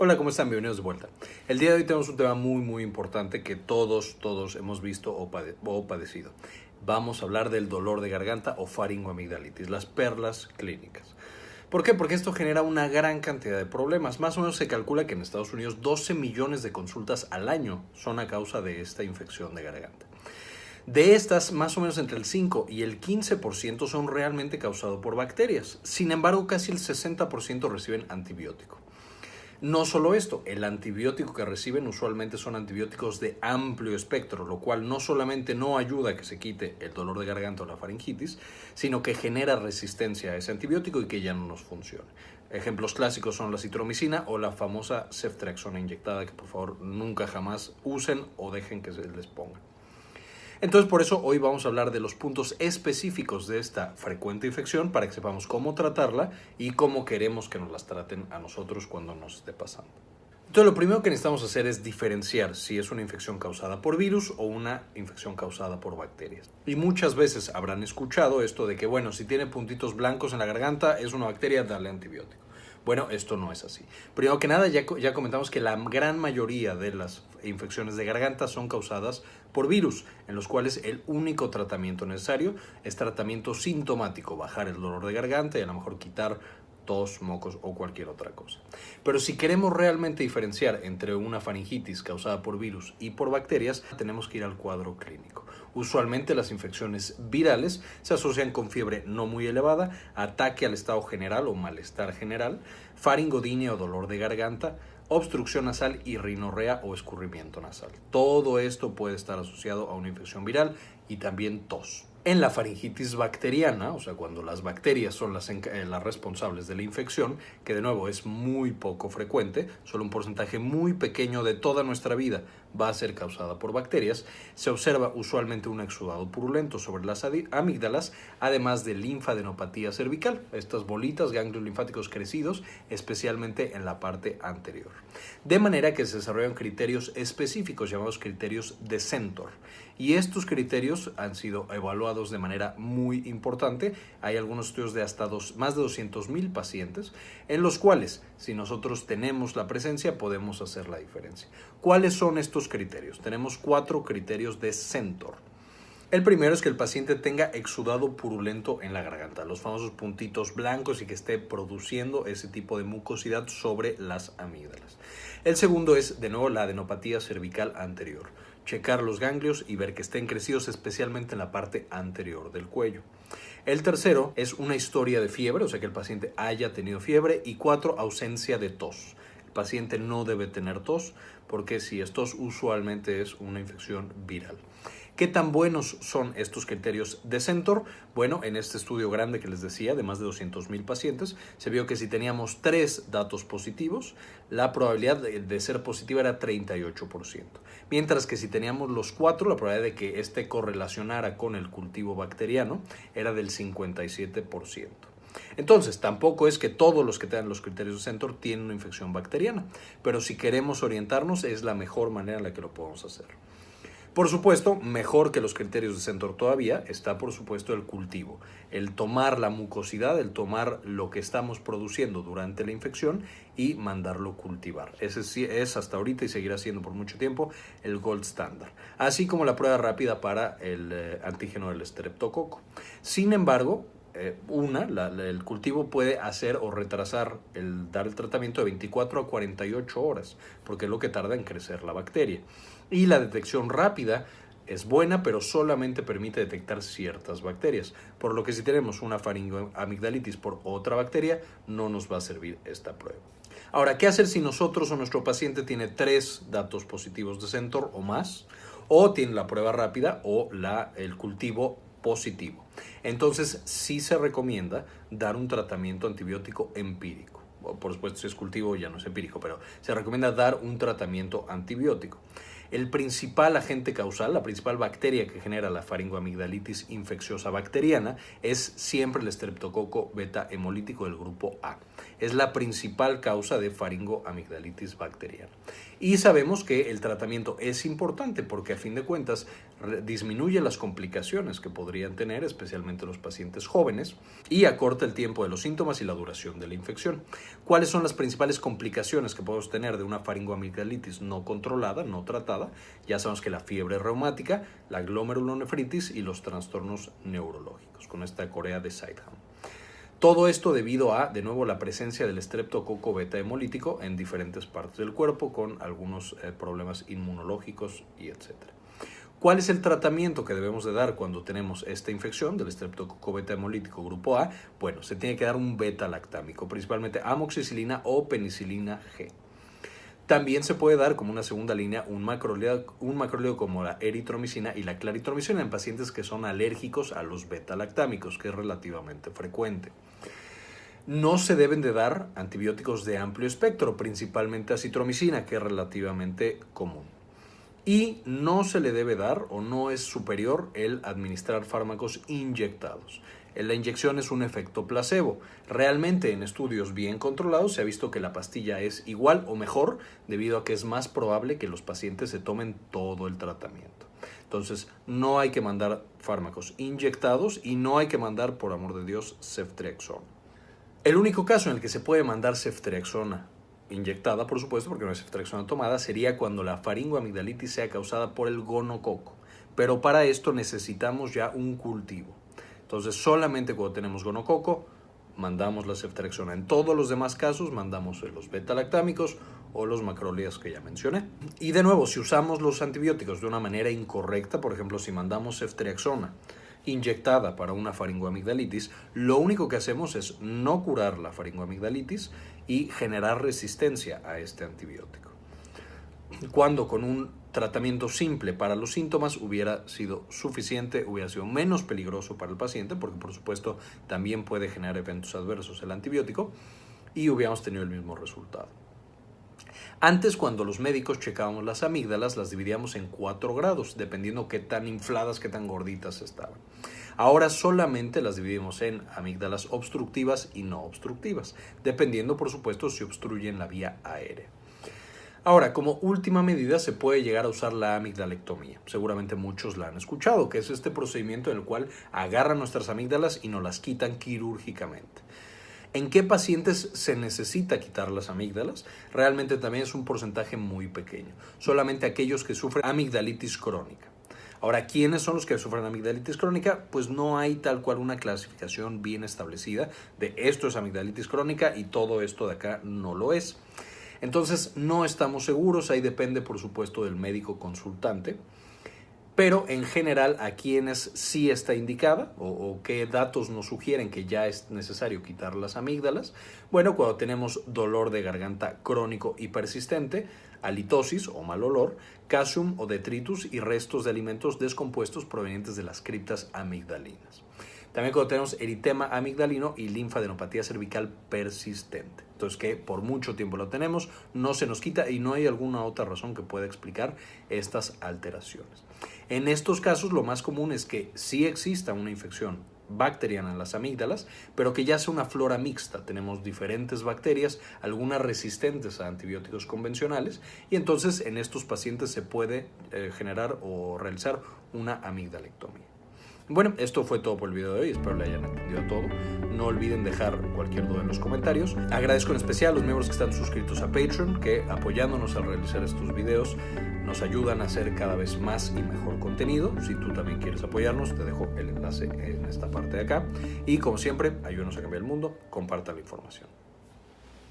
Hola, ¿cómo están? Bienvenidos de vuelta. El día de hoy tenemos un tema muy, muy importante que todos, todos hemos visto o, padecido. Vamos a hablar del dolor de garganta o faringoamigdalitis, las perlas clínicas. ¿Por qué? Porque esto genera una gran cantidad de problemas. Más o menos se calcula que en Estados Unidos 12 millones de consultas al año son a causa de esta infección de garganta. De estas, más o menos entre el 5 y el 15% son realmente causados por bacterias. Sin embargo, casi el 60% reciben antibiótico. No solo esto, el antibiótico que reciben usualmente son antibióticos de amplio espectro, lo cual no solamente no ayuda a que se quite el dolor de garganta o la faringitis, sino que genera resistencia a ese antibiótico y que ya no nos funcione. Ejemplos clásicos son la citromicina o la famosa ceftriaxona inyectada que por favor nunca jamás usen o dejen que se les ponga. Entonces, por eso hoy vamos a hablar de los puntos específicos de esta frecuente infección para que sepamos cómo tratarla y cómo queremos que nos las traten a nosotros cuando nos esté pasando. Entonces, lo primero que necesitamos hacer es diferenciar si es una infección causada por virus o una infección causada por bacterias. Y muchas veces habrán escuchado esto de que, bueno, si tiene puntitos blancos en la garganta, es una bacteria, dale antibiótico. Bueno, esto no es así. Primero que nada, ya, ya comentamos que la gran mayoría de las infecciones de garganta son causadas por virus, en los cuales el único tratamiento necesario es tratamiento sintomático, bajar el dolor de garganta y a lo mejor quitar tos, mocos o cualquier otra cosa. Pero si queremos realmente diferenciar entre una faringitis causada por virus y por bacterias, tenemos que ir al cuadro clínico. Usualmente las infecciones virales se asocian con fiebre no muy elevada, ataque al estado general o malestar general, faringodinea o dolor de garganta, obstrucción nasal y rinorrea o escurrimiento nasal. Todo esto puede estar asociado a una infección viral y también tos. En la faringitis bacteriana, o sea, cuando las bacterias son las, eh, las, responsables de la infección, que de nuevo es muy poco frecuente, solo un porcentaje muy pequeño de toda nuestra vida va a ser causada por bacterias, se observa usualmente un exudado purulento sobre las amígdalas, además de linfadenopatía cervical, estas bolitas, ganglios linfáticos crecidos, especialmente en la parte anterior. De manera que se desarrollan criterios específicos llamados criterios de Centor. Y estos criterios han sido evaluados de manera muy importante. Hay algunos estudios de hasta dos, más de 200.000 pacientes en los cuales, si nosotros tenemos la presencia, podemos hacer la diferencia. ¿Cuáles son estos criterios? Tenemos cuatro criterios de Centor. El primero es que el paciente tenga exudado purulento en la garganta, los famosos puntitos blancos y que esté produciendo ese tipo de mucosidad sobre las amígdalas. El segundo es, de nuevo, la adenopatía cervical anterior checar los ganglios y ver que estén crecidos especialmente en la parte anterior del cuello. El tercero es una historia de fiebre, o sea que el paciente haya tenido fiebre. Y cuatro, ausencia de tos. El paciente no debe tener tos porque si es tos usualmente es una infección viral. ¿Qué tan buenos son estos criterios de Centor? Bueno, en este estudio grande que les decía, de más de 200.000 pacientes, se vio que si teníamos tres datos positivos, la probabilidad de, ser positiva era 38%. Mientras que si teníamos los cuatro, la probabilidad de que este correlacionara con el cultivo bacteriano era del 57%. Entonces, tampoco es que todos los que tengan los criterios de Centor tienen una infección bacteriana, pero si queremos orientarnos es la mejor manera en la que lo podemos hacer. Por supuesto, mejor que los criterios de Centor todavía está, por supuesto, el cultivo. El tomar la mucosidad, el tomar lo que estamos produciendo durante la infección y mandarlo cultivar. Ese es hasta ahorita y seguirá siendo por mucho tiempo el gold standard. Así como la prueba rápida para el eh, antígeno del estreptococo. Sin embargo, eh, una, el cultivo puede hacer o retrasar el dar el tratamiento de 24 a 48 horas, porque es lo que tarda en crecer la bacteria. Y la detección rápida es buena, pero solamente permite detectar ciertas bacterias, por lo que si tenemos una faringoamigdalitis por otra bacteria, no nos va a servir esta prueba. Ahora, ¿qué hacer si nosotros o nuestro paciente tiene tres datos positivos de Centor o más? O tiene la prueba rápida o la, el cultivo positivo. Entonces, sí se recomienda dar un tratamiento antibiótico empírico. Por supuesto, si es cultivo ya no es empírico, pero se recomienda dar un tratamiento antibiótico. El principal agente causal, la principal bacteria que genera la faringoamigdalitis infecciosa bacteriana es siempre el estreptococo beta hemolítico del grupo A. Es la principal causa de faringoamigdalitis bacteriana. Y sabemos que el tratamiento es importante porque a fin de cuentas disminuye las complicaciones que podrían tener, especialmente los pacientes jóvenes, y acorta el tiempo de los síntomas y la duración de la infección. ¿Cuáles son las principales complicaciones que podemos tener de una faringoamigdalitis no controlada, no tratada? Ya sabemos que la fiebre reumática, la glomerulonefritis y los trastornos neurológicos, con esta corea de Sideham. Todo esto debido a, de nuevo, la presencia del estreptococo beta hemolítico en diferentes partes del cuerpo con algunos eh, problemas inmunológicos y etcétera. ¿Cuál es el tratamiento que debemos de dar cuando tenemos esta infección del estreptococo beta hemolítico grupo A? Bueno, se tiene que dar un beta lactámico, principalmente amoxicilina o penicilina G. También se puede dar como una segunda línea un macrólido, un como la eritromicina y la claritromicina en pacientes que son alérgicos a los beta-lactámicos, que es relativamente frecuente. No se deben de dar antibióticos de amplio espectro, principalmente acitromicina, que es relativamente común. Y no se le debe dar o no es superior el administrar fármacos inyectados. La inyección es un efecto placebo. Realmente en estudios bien controlados se ha visto que la pastilla es igual o mejor debido a que es más probable que los pacientes se tomen todo el tratamiento. Entonces, no hay que mandar fármacos inyectados y no hay que mandar, por amor de Dios, ceftriaxona. El único caso en el que se puede mandar ceftriaxona inyectada, por supuesto, porque no es ceftriaxona tomada, sería cuando la faringoamigdalitis sea causada por el gonococo. Pero para esto necesitamos ya un cultivo. Entonces, solamente cuando tenemos gonococo, mandamos la ceftriaxona. En todos los demás casos, mandamos los beta-lactámicos o los macrólidas que ya mencioné. Y de nuevo, si usamos los antibióticos de una manera incorrecta, por ejemplo, si mandamos ceftriaxona inyectada para una faringoamigdalitis, lo único que hacemos es no curar la faringoamigdalitis y generar resistencia a este antibiótico. Cuando con un tratamiento simple para los síntomas hubiera sido suficiente, hubiera sido menos peligroso para el paciente, porque por supuesto también puede generar eventos adversos el antibiótico, y hubiéramos tenido el mismo resultado. Antes, cuando los médicos checábamos las amígdalas, las dividíamos en cuatro grados, dependiendo qué tan infladas, qué tan gorditas estaban. Ahora solamente las dividimos en amígdalas obstructivas y no obstructivas, dependiendo, por supuesto, si obstruyen la vía aérea. Ahora, como última medida se puede llegar a usar la amigdalectomía. Seguramente muchos la han escuchado, que es este procedimiento en el cual agarran nuestras amígdalas y nos las quitan quirúrgicamente. ¿En qué pacientes se necesita quitar las amígdalas? Realmente también es un porcentaje muy pequeño. Solamente aquellos que sufren amigdalitis crónica. Ahora, ¿quiénes son los que sufren amigdalitis crónica? Pues no hay tal cual una clasificación bien establecida de esto es amigdalitis crónica y todo esto de acá no lo es. Entonces no estamos seguros, ahí depende por supuesto del médico consultante, pero en general a quienes sí está indicada o, qué datos nos sugieren que ya es necesario quitar las amígdalas. Bueno, cuando tenemos dolor de garganta crónico y persistente, halitosis o mal olor, calcium o detritus y restos de alimentos descompuestos provenientes de las criptas amigdalinas. También cuando tenemos eritema amigdalino y linfadenopatía cervical persistente. Entonces que por mucho tiempo lo tenemos, no se nos quita y no hay alguna otra razón que pueda explicar estas alteraciones. En estos casos lo más común es que sí exista una infección bacteriana en las amígdalas, pero que ya sea una flora mixta. Tenemos diferentes bacterias, algunas resistentes a antibióticos convencionales, y entonces en estos pacientes se puede eh, generar o realizar una amigdalectomía. Bueno, esto fue todo por el video de hoy, espero le hayan entendido todo. No olviden dejar cualquier duda en los comentarios. Agradezco en especial a los miembros que están suscritos a Patreon, que apoyándonos al realizar estos videos nos ayudan a hacer cada vez más y mejor contenido. Si tú también quieres apoyarnos, te dejo el enlace en esta parte de acá. Y como siempre, ayúdanos a cambiar el mundo, comparta la información.